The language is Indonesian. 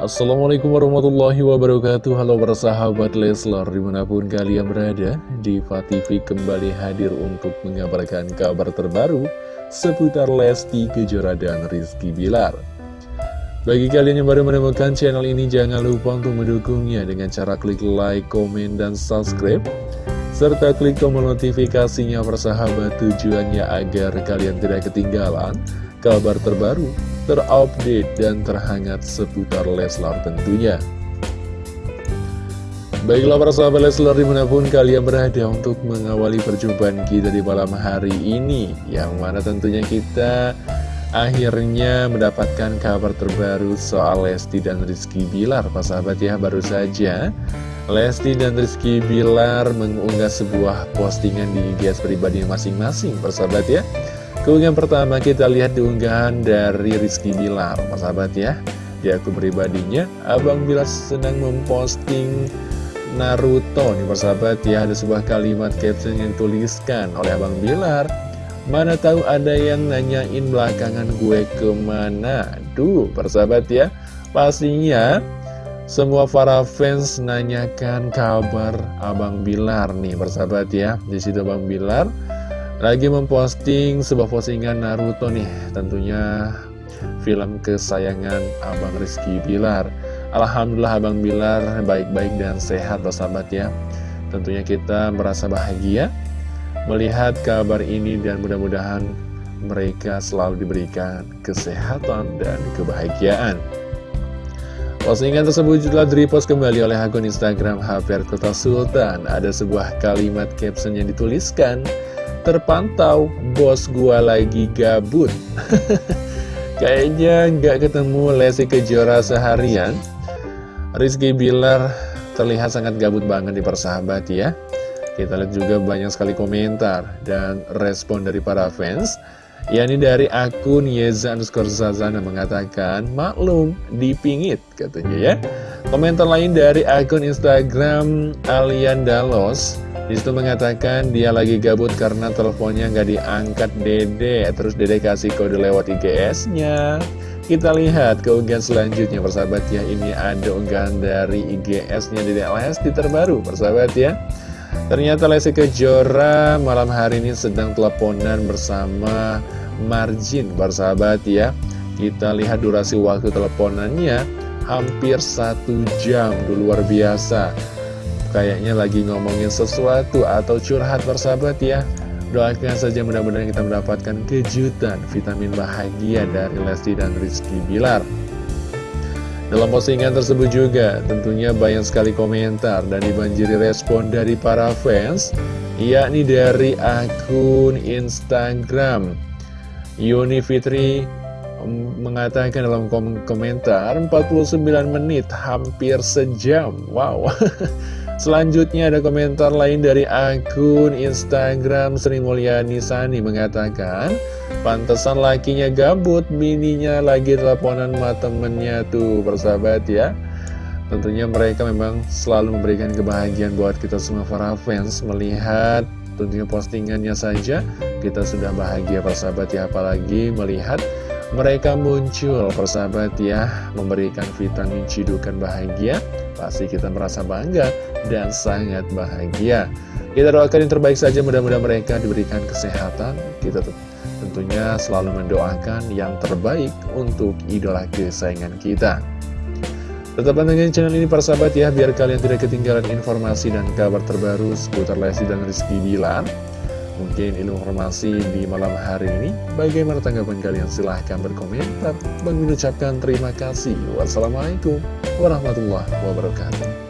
Assalamualaikum warahmatullahi wabarakatuh. Halo para sahabat Leslar Di mana pun kalian berada Diva TV kembali hadir untuk mengabarkan kabar terbaru Seputar Lesti Kejora dan Rizky Bilar. Bagi kalian yang baru menemukan channel ini Jangan lupa untuk mendukungnya Dengan cara klik like, komen, dan subscribe serta klik tombol notifikasinya persahabat tujuannya agar kalian tidak ketinggalan kabar terbaru, terupdate, dan terhangat seputar Leslar tentunya. Baiklah para sahabat Leslar di mana pun kalian berada untuk mengawali perjumpaan kita di malam hari ini Yang mana tentunya kita akhirnya mendapatkan kabar terbaru soal Lesti dan Rizky Bilar Pak sahabat ya baru saja Lesti dan Rizky Bilar mengunggah sebuah postingan di IG pribadi masing-masing persahabat ya Keunggahan pertama kita lihat di unggahan dari Rizky Bilar. Persahabat ya Di akun pribadinya Abang Bilar sedang memposting Naruto. Nih persahabat ya Ada sebuah kalimat caption yang tuliskan oleh Abang Bilar. Mana tahu ada yang nanyain belakangan gue ke mana. Duh persahabat ya Pastinya semua para fans nanyakan kabar Abang Bilar nih persahabat ya. Di situ Abang Bilar lagi memposting sebuah postingan Naruto nih. Tentunya film kesayangan Abang Rizky Bilar. Alhamdulillah Abang Bilar baik-baik dan sehat persahabat ya. Tentunya kita merasa bahagia melihat kabar ini dan mudah-mudahan mereka selalu diberikan kesehatan dan kebahagiaan. Postingan tersebut juga direpost kembali oleh akun Instagram HP Kota Sultan. Ada sebuah kalimat caption yang dituliskan, Terpantau, bos gua lagi gabut. Kayaknya nggak ketemu Lesi Kejora seharian. Rizky Bilar terlihat sangat gabut banget di persahabat ya. Kita lihat juga banyak sekali komentar dan respon dari para fans yakni dari akun Yeza underscore Zazana mengatakan maklum dipingit katanya ya komentar lain dari akun Instagram Alian Dalos di situ mengatakan dia lagi gabut karena teleponnya nggak diangkat dede. Terus dede kasih kode lewat IGS nya kita lihat keunggahan selanjutnya persahabat ya. Ini ada unggahan dari IGS nya dede Lesti terbaru persahabat ya. Ternyata Lesti Kejora malam hari ini sedang teleponan bersama Margin bersahabat ya. Kita lihat durasi waktu teleponannya hampir satu jam. Luar biasa Kayaknya lagi ngomongin sesuatu atau curhat bersahabat ya. Doakan saja mudah-mudahan kita mendapatkan kejutan vitamin bahagia dari Lesti dan Rizky Bilar. Dalam postingan tersebut juga tentunya banyak sekali komentar dan dibanjiri respon dari para fans yakni dari akun Instagram. Yuni Fitri mengatakan dalam komentar 49 menit hampir sejam. Wow Selanjutnya ada komentar lain dari akun Instagram Sri Mulyani Sani mengatakan Pantesan lakinya gabut, mininya lagi teleponan sama temennya tuh persahabat ya. Tentunya mereka memang selalu memberikan kebahagiaan buat kita semua para fans Melihat tentunya postingannya saja. Kita sudah bahagia persahabat ya Apalagi melihat mereka muncul persahabat ya Memberikan vitamin cidukan bahagia Pasti kita merasa bangga dan sangat bahagia Kita doakan yang terbaik saja mudah-mudahan mereka diberikan kesehatan Kita tentunya selalu mendoakan yang terbaik untuk idola kesayangan kita. Tetap pantengin channel ini para sahabat ya, biar kalian tidak ketinggalan informasi dan kabar terbaru seputar Lesti dan Rizky Bilar. Mungkin informasi di malam hari ini, bagaimana tanggapan kalian? Silahkan berkomentar. Bang mengucapkan terima kasih. Wassalamualaikum warahmatullahi wabarakatuh.